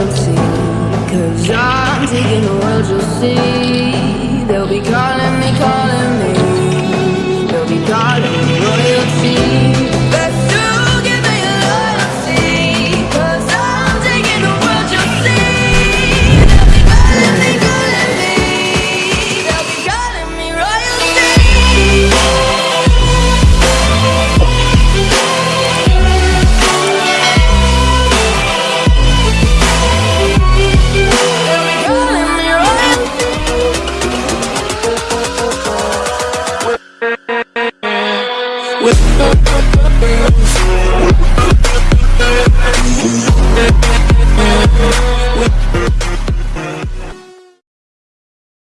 loyalty Cause I'm taking the world you'll see. They'll be calling me, calling me. They'll be calling me royalty. With